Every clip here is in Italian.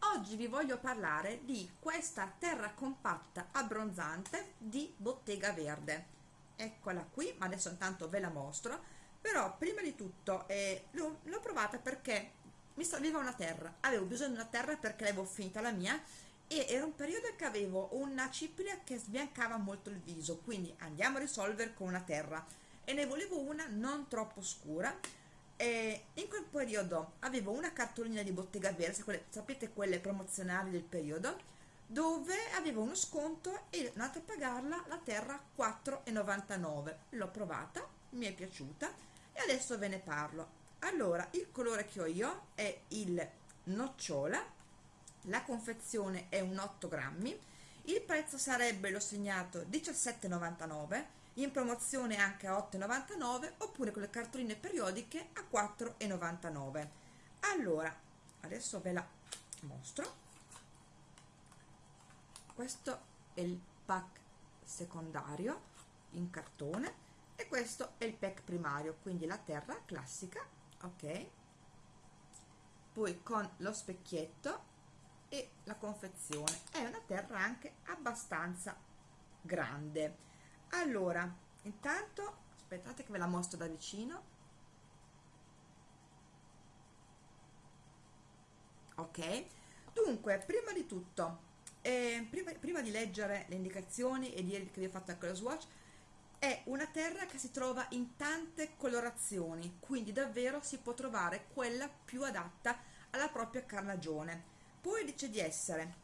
oggi vi voglio parlare di questa terra compatta abbronzante di Bottega Verde. Eccola qui ma adesso intanto ve la mostro. Però prima di tutto eh, l'ho provata perché mi serviva una terra. Avevo bisogno di una terra perché l'avevo finita la mia e era un periodo che avevo una cipria che sbiancava molto il viso quindi andiamo a risolvere con una terra. E ne volevo una non troppo scura e in quel periodo avevo una cartolina di Bottega Verde quelle, sapete quelle promozionali del periodo? Dove avevo uno sconto e andata a pagarla la terra 4,99 l'ho provata mi è piaciuta e adesso ve ne parlo. Allora il colore che ho io è il nocciola la confezione è un 8 grammi il prezzo sarebbe l'ho segnato 17,99 in promozione anche a 8,99 oppure con le cartoline periodiche a 4,99 allora adesso ve la mostro. Questo è il pack secondario in cartone e questo è il pack primario quindi la terra classica ok? Poi con lo specchietto e la confezione. È una terra anche abbastanza grande allora intanto aspettate che ve la mostro da vicino. Ok. Dunque prima di tutto eh, prima, prima, di leggere le indicazioni e dire che vi ho fatto anche lo swatch è una terra che si trova in tante colorazioni quindi davvero si può trovare quella più adatta alla propria carnagione. Poi dice di essere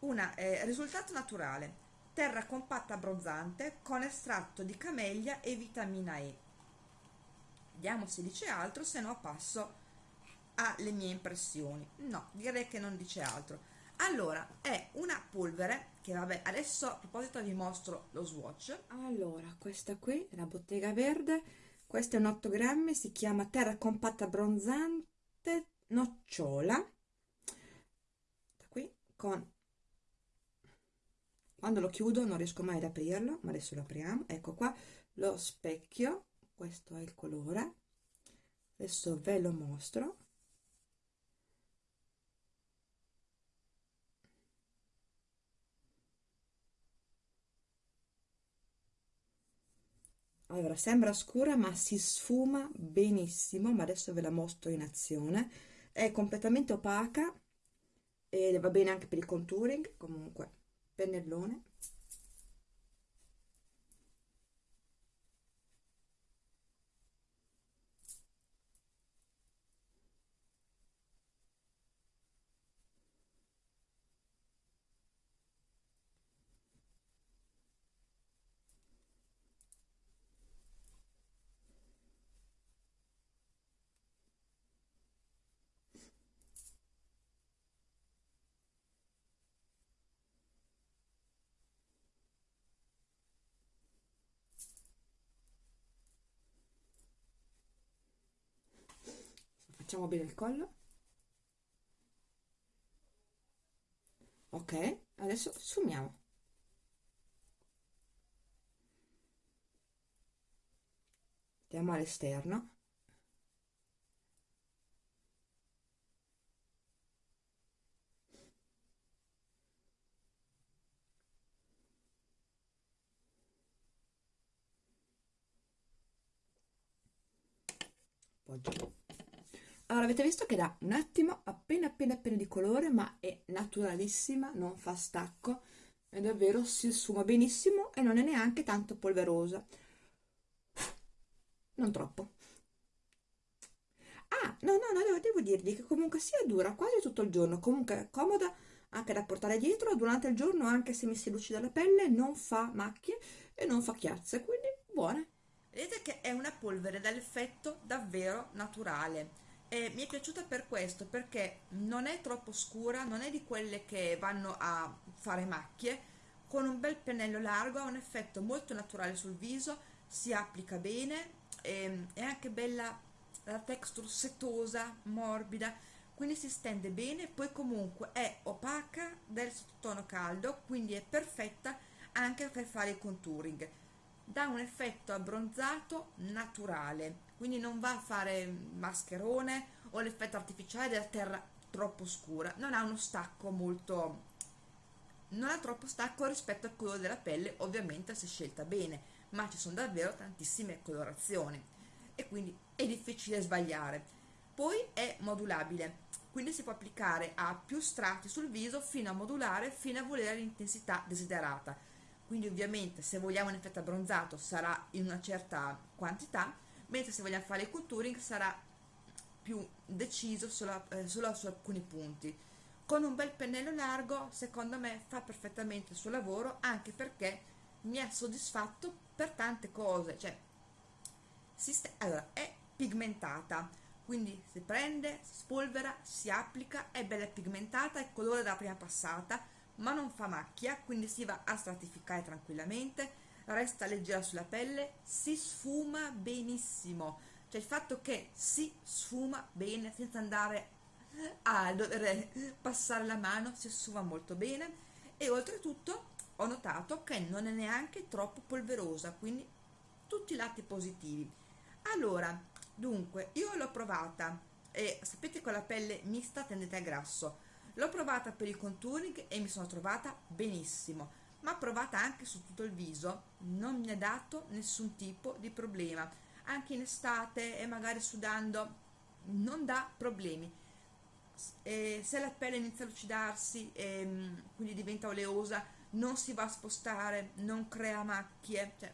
un eh, risultato naturale terra compatta abbronzante con estratto di camellia e vitamina E. Vediamo se dice altro se no passo alle mie impressioni. No direi che non dice altro. Allora è una polvere che vabbè adesso a proposito vi mostro lo swatch. Allora questa qui la bottega verde questa è un 8 grammi si chiama terra compatta abbronzante nocciola. Qui con quando lo chiudo non riesco mai ad aprirlo ma adesso lo apriamo. Ecco qua lo specchio questo è il colore. Adesso ve lo mostro. Allora sembra scura ma si sfuma benissimo ma adesso ve la mostro in azione. È completamente opaca e va bene anche per il contouring comunque pennellone facciamo bene il collo. Ok adesso sfumiamo. Andiamo all'esterno. Poggi allora avete visto che dà un attimo appena appena appena di colore ma è naturalissima non fa stacco e davvero si sfuma benissimo e non è neanche tanto polverosa. Non troppo. Ah no no no devo dirvi che comunque sia dura quasi tutto il giorno comunque è comoda anche da portare dietro durante il giorno anche se mi si lucida la pelle non fa macchie e non fa chiazze quindi buone. Vedete che è una polvere dall'effetto davvero naturale e mi è piaciuta per questo perché non è troppo scura non è di quelle che vanno a fare macchie. Con un bel pennello largo ha un effetto molto naturale sul viso si applica bene e, ehm, è anche bella la texture setosa morbida quindi si stende bene poi comunque è opaca del sottotono caldo quindi è perfetta anche per fare il contouring. Dà un effetto abbronzato naturale quindi non va a fare mascherone o l'effetto artificiale della terra troppo scura. Non ha uno stacco molto non ha troppo stacco rispetto al colore della pelle ovviamente se scelta bene ma ci sono davvero tantissime colorazioni. E quindi è difficile sbagliare. Poi è modulabile quindi si può applicare a più strati sul viso fino a modulare fino a volere l'intensità desiderata. Quindi ovviamente se vogliamo un effetto abbronzato sarà in una certa quantità mentre se vogliamo fare il contouring sarà più deciso solo, eh, solo su alcuni punti. Con un bel pennello largo secondo me fa perfettamente il suo lavoro anche perché mi ha soddisfatto per tante cose cioè allora è pigmentata quindi si prende, si spolvera, si applica, è bella pigmentata, è colore della prima passata, ma non fa macchia, quindi si va a stratificare tranquillamente, resta leggera sulla pelle, si sfuma benissimo, cioè il fatto che si sfuma bene senza andare a dover passare la mano, si sfuma molto bene. E oltretutto ho notato che non è neanche troppo polverosa, quindi tutti i lati positivi. Allora, dunque, io l'ho provata e sapete con la pelle mista tendente al grasso, l'ho provata per il contouring e mi sono trovata benissimo, ma provata anche su tutto il viso, non mi ha dato nessun tipo di problema, anche in estate e magari sudando non dà problemi. E se la pelle inizia a lucidarsi e mm, quindi diventa oleosa, non si va a spostare, non crea macchie, cioè,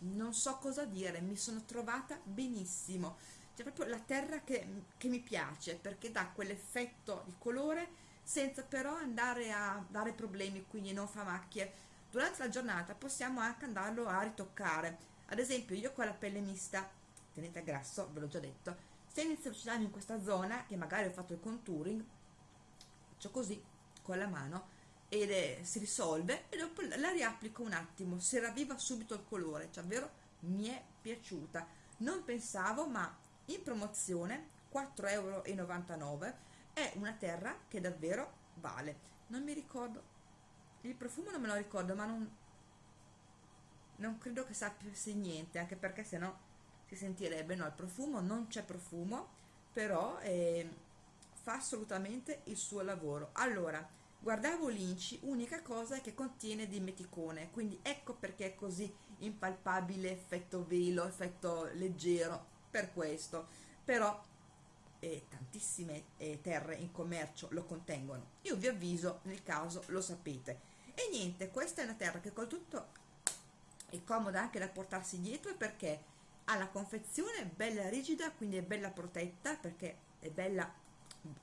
non so cosa dire, mi sono trovata benissimo, c'è proprio la terra che, che mi piace perché dà quell'effetto di colore senza però andare a dare problemi, quindi non fa macchie. Durante la giornata possiamo anche andarlo a ritoccare, ad esempio io con la pelle mista, tenete grasso, ve l'ho già detto, se inizio a lucidarmi in questa zona, che magari ho fatto il contouring, faccio così con la mano ed è, si risolve e dopo la riapplico un attimo, si ravviva subito il colore, cioè davvero mi è piaciuta. Non pensavo, ma in promozione 4,99 euro è una terra che davvero vale. Non mi ricordo, il profumo non me lo ricordo, ma non, non credo che sapesse niente, anche perché se no si sentirebbe, no, il profumo non c'è profumo, però eh, fa assolutamente il suo lavoro. Allora, Guardavo l'inci, unica cosa è che contiene dimeticone, quindi ecco perché è così impalpabile effetto velo, effetto leggero, per questo. Però eh, tantissime eh, terre in commercio lo contengono. Io vi avviso nel caso lo sapete. E niente, questa è una terra che col tutto è comoda anche da portarsi dietro perché ha la confezione bella rigida, quindi è bella protetta perché è bella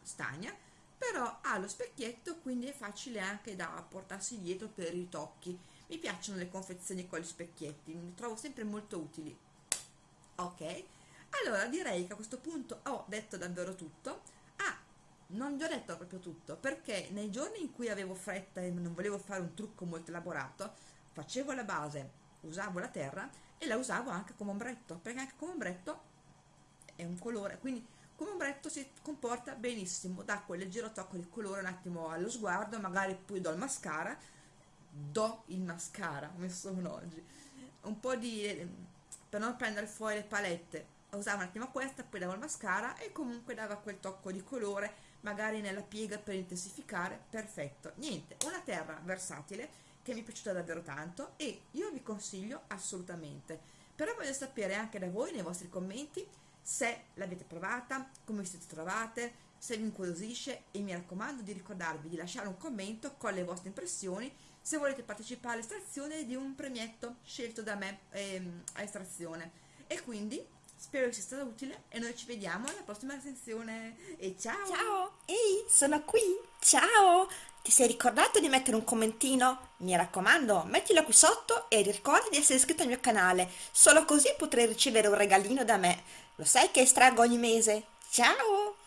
stagna però ha lo specchietto quindi è facile anche da portarsi dietro per i ritocchi mi piacciono le confezioni con gli specchietti mi trovo sempre molto utili ok allora direi che a questo punto ho detto davvero tutto. Ah non vi ho detto proprio tutto perché nei giorni in cui avevo fretta e non volevo fare un trucco molto elaborato facevo la base usavo la terra e la usavo anche come ombretto perché anche come ombretto è un colore. Quindi come ombretto si comporta benissimo dà quel leggero tocco di colore un attimo allo sguardo magari poi do il mascara. Do il mascara come sono oggi. Un po' di per non prendere fuori le palette usavo un attimo questa poi davo il mascara e comunque dava quel tocco di colore magari nella piega per intensificare. Perfetto. Niente una terra versatile che mi è piaciuta davvero tanto e io vi consiglio assolutamente. Però voglio sapere anche da voi nei vostri commenti se l'avete provata, come vi siete trovate, se vi incuriosisce e mi raccomando di ricordarvi di lasciare un commento con le vostre impressioni se volete partecipare all'estrazione di un premietto scelto da me ehm, a estrazione. E quindi spero che sia stato utile e noi ci vediamo alla prossima recensione e ciao ciao ehi sono qui ciao ti sei ricordato di mettere un commentino? Mi raccomando, mettilo qui sotto e ricorda di essere iscritto al mio canale, solo così potrai ricevere un regalino da me. Lo sai che estraggo ogni mese? Ciao!